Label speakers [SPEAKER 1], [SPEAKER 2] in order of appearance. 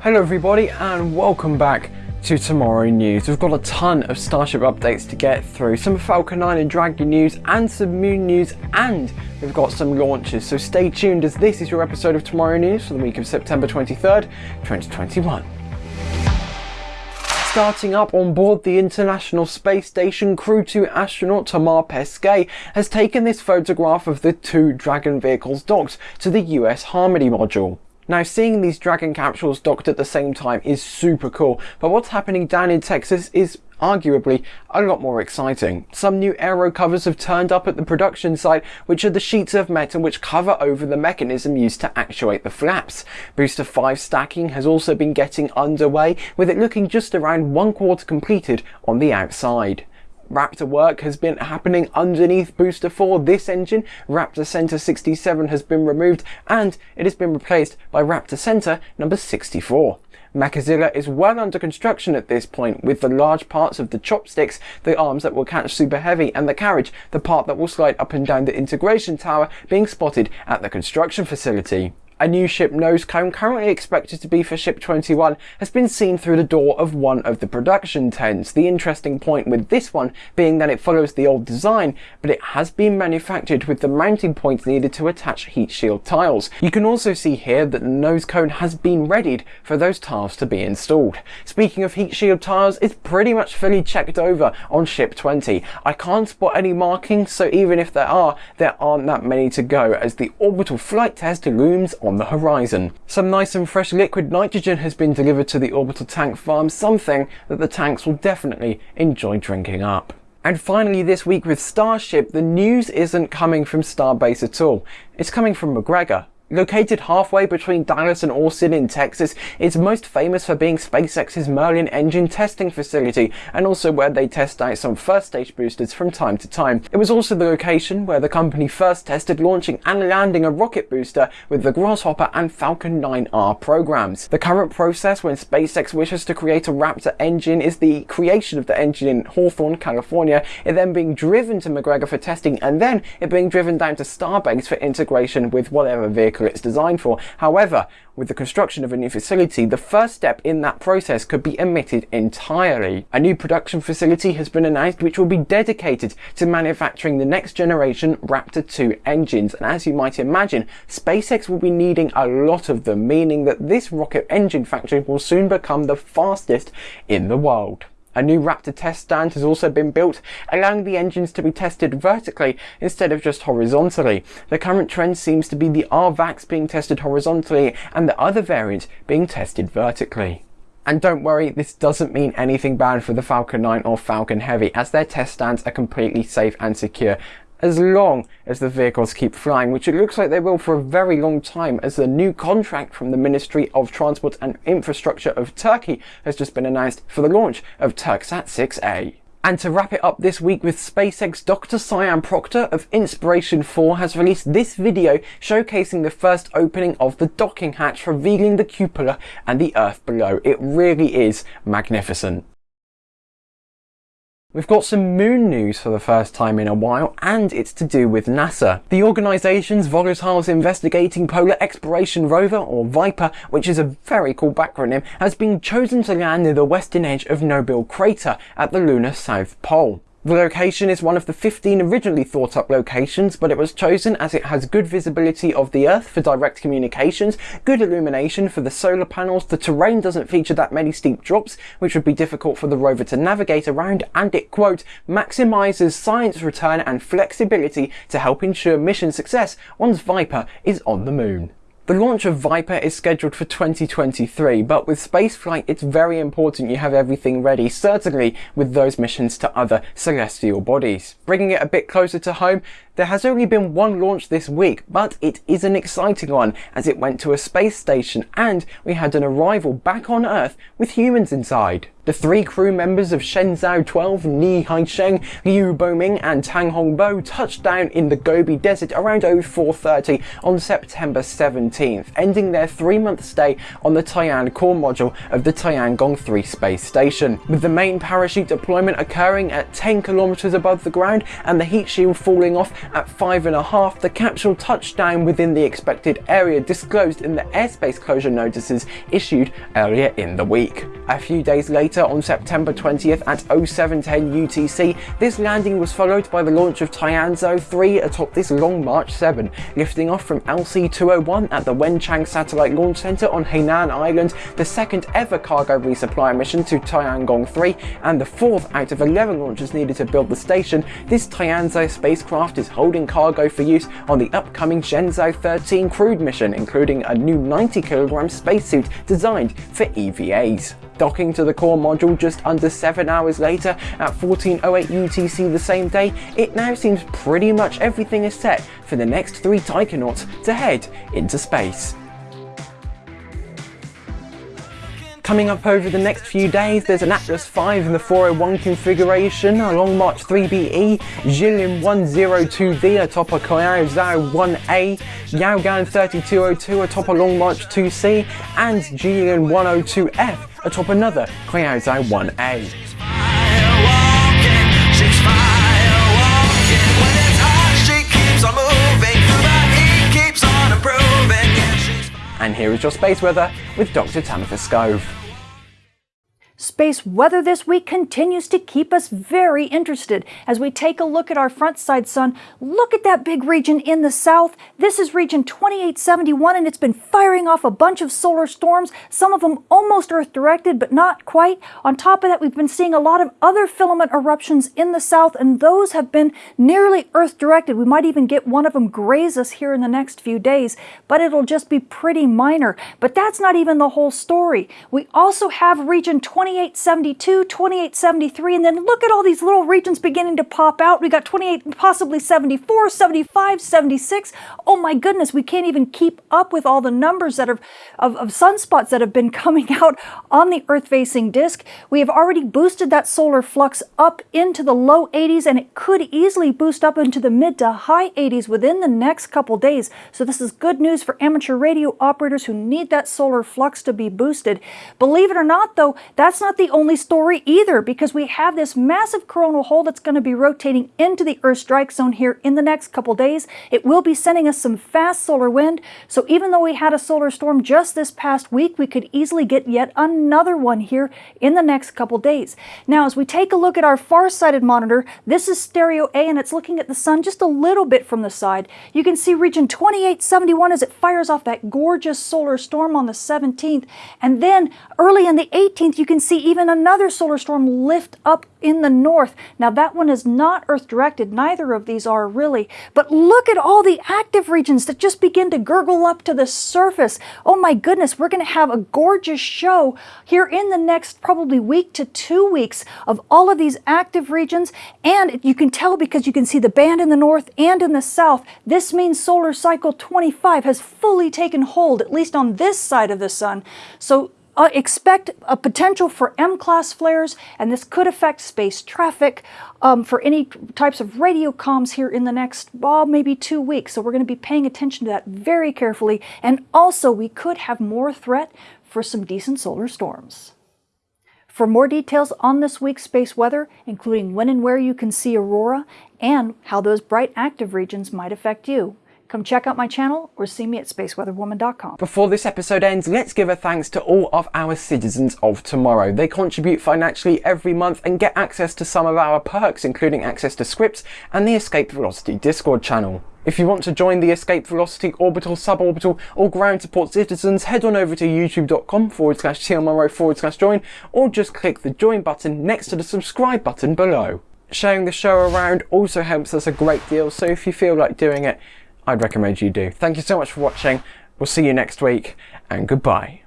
[SPEAKER 1] Hello everybody and welcome back to Tomorrow News. We've got a ton of Starship updates to get through, some Falcon 9 and Dragon news and some Moon news and we've got some launches. So stay tuned as this is your episode of Tomorrow News for the week of September 23rd, 2021. Starting up on board the International Space Station, Crew 2 astronaut Thomas Pesquet has taken this photograph of the two Dragon vehicles docked to the US Harmony module. Now seeing these Dragon capsules docked at the same time is super cool, but what's happening down in Texas is arguably a lot more exciting. Some new aero covers have turned up at the production site, which are the sheets of metal which cover over the mechanism used to actuate the flaps. Booster 5 stacking has also been getting underway, with it looking just around one quarter completed on the outside. Raptor work has been happening underneath Booster 4. This engine, Raptor Center 67, has been removed and it has been replaced by Raptor Center number 64. Mechazilla is well under construction at this point with the large parts of the chopsticks, the arms that will catch Super Heavy and the carriage, the part that will slide up and down the integration tower being spotted at the construction facility. A new ship nose cone currently expected to be for ship 21 has been seen through the door of one of the production tents. The interesting point with this one being that it follows the old design, but it has been manufactured with the mounting points needed to attach heat shield tiles. You can also see here that the nose cone has been readied for those tiles to be installed. Speaking of heat shield tiles, it's pretty much fully checked over on ship 20. I can't spot any markings, so even if there are, there aren't that many to go as the orbital flight test looms the horizon. Some nice and fresh liquid nitrogen has been delivered to the orbital tank farm, something that the tanks will definitely enjoy drinking up. And finally this week with Starship, the news isn't coming from Starbase at all. It's coming from McGregor, Located halfway between Dallas and Austin in Texas, it's most famous for being SpaceX's Merlin engine testing facility and also where they test out some first stage boosters from time to time. It was also the location where the company first tested launching and landing a rocket booster with the Grasshopper and Falcon 9R programs. The current process when SpaceX wishes to create a Raptor engine is the creation of the engine in Hawthorne, California, it then being driven to McGregor for testing and then it being driven down to Starbase for integration with whatever vehicle vehicle it's designed for. However, with the construction of a new facility, the first step in that process could be omitted entirely. A new production facility has been announced which will be dedicated to manufacturing the next generation Raptor 2 engines. And as you might imagine, SpaceX will be needing a lot of them, meaning that this rocket engine factory will soon become the fastest in the world. A new Raptor test stand has also been built, allowing the engines to be tested vertically instead of just horizontally. The current trend seems to be the RVacs being tested horizontally and the other variant being tested vertically. And don't worry, this doesn't mean anything bad for the Falcon 9 or Falcon Heavy, as their test stands are completely safe and secure as long as the vehicles keep flying, which it looks like they will for a very long time as the new contract from the Ministry of Transport and Infrastructure of Turkey has just been announced for the launch of Turksat 6A. And to wrap it up this week with SpaceX, Dr. Sian Proctor of Inspiration 4 has released this video showcasing the first opening of the docking hatch, revealing the cupola and the Earth below. It really is magnificent. We've got some moon news for the first time in a while, and it's to do with NASA. The organisation's Volatiles Investigating Polar Exploration Rover, or VIPER, which is a very cool acronym, has been chosen to land near the western edge of Nobile Crater at the lunar South Pole. The location is one of the 15 originally thought up locations, but it was chosen as it has good visibility of the Earth for direct communications, good illumination for the solar panels, the terrain doesn't feature that many steep drops, which would be difficult for the rover to navigate around, and it, quote, maximizes science return and flexibility to help ensure mission success once Viper is on the moon. The launch of Viper is scheduled for 2023, but with spaceflight it's very important you have everything ready, certainly with those missions to other celestial bodies. Bringing it a bit closer to home, there has only been one launch this week, but it is an exciting one as it went to a space station and we had an arrival back on Earth with humans inside. The three crew members of Shenzhou 12, Nie Haisheng, Liu Boming and Tang Hongbo touched down in the Gobi Desert around 0430 on September 17th, ending their three-month stay on the Tian core module of the Tiangong 3 space station, with the main parachute deployment occurring at 10 kilometers above the ground and the heat shield falling off at 5.5, the capsule touched down within the expected area disclosed in the airspace closure notices issued earlier in the week. A few days later, on September 20th at 0710 UTC, this landing was followed by the launch of Tianzhou 3 atop this Long March 7, lifting off from LC-201 at the Wenchang Satellite Launch Center on Hainan Island, the second ever cargo resupply mission to Tiangong 3, and the fourth out of 11 launches needed to build the station, this Tianzhou spacecraft is holding cargo for use on the upcoming Shenzhou 13 crewed mission, including a new 90kg spacesuit designed for EVAs. Docking to the core module just under 7 hours later at 1408 UTC the same day, it now seems pretty much everything is set for the next three Taikonauts to head into space. Coming up over the next few days, there's an Atlas 5 in the 401 configuration, a Long March 3BE, Jilin 102V atop a Kuaizhou 1A, Yaogan 3202 atop a oh Long March 2C, and Jilin 102F atop another Kuaizhou 1A. Here is your space weather with Dr. Tamitha Skov.
[SPEAKER 2] Space weather this week continues to keep us very interested. As we take a look at our front side sun, look at that big region in the south. This is region 2871 and it's been firing off a bunch of solar storms, some of them almost Earth directed, but not quite. On top of that, we've been seeing a lot of other filament eruptions in the south and those have been nearly Earth directed. We might even get one of them graze us here in the next few days, but it'll just be pretty minor. But that's not even the whole story. We also have region 20 2872, 2873, and then look at all these little regions beginning to pop out. We got 28, possibly 74, 75, 76. Oh my goodness, we can't even keep up with all the numbers that are of, of sunspots that have been coming out on the Earth-facing disk. We have already boosted that solar flux up into the low 80s, and it could easily boost up into the mid to high 80s within the next couple days. So this is good news for amateur radio operators who need that solar flux to be boosted. Believe it or not, though, that's that's not the only story either because we have this massive coronal hole that's going to be rotating into the Earth strike zone here in the next couple days. It will be sending us some fast solar wind. So even though we had a solar storm just this past week, we could easily get yet another one here in the next couple days. Now, as we take a look at our far-sighted monitor, this is stereo A and it's looking at the sun just a little bit from the side. You can see region 2871 as it fires off that gorgeous solar storm on the 17th. And then early in the 18th, you can even another solar storm lift up in the north. Now that one is not Earth directed, neither of these are really, but look at all the active regions that just begin to gurgle up to the surface. Oh my goodness, we're going to have a gorgeous show here in the next probably week to two weeks of all of these active regions and you can tell because you can see the band in the north and in the south. This means solar cycle 25 has fully taken hold, at least on this side of the sun. So uh, expect a potential for M-class flares, and this could affect space traffic um, for any types of radio comms here in the next, well, maybe two weeks. So we're going to be paying attention to that very carefully. And also, we could have more threat for some decent solar storms. For more details on this week's space weather, including when and where you can see aurora and how those bright active regions might affect you, Come check out my channel or see me at spaceweatherwoman.com.
[SPEAKER 1] Before this episode ends, let's give a thanks to all of our citizens of tomorrow. They contribute financially every month and get access to some of our perks, including access to scripts and the Escape Velocity Discord channel. If you want to join the Escape Velocity Orbital, Suborbital or Ground Support Citizens, head on over to youtube.com forward slash tmonroe forward slash join or just click the join button next to the subscribe button below. Sharing the show around also helps us a great deal, so if you feel like doing it, I'd recommend you do. Thank you so much for watching. We'll see you next week and goodbye.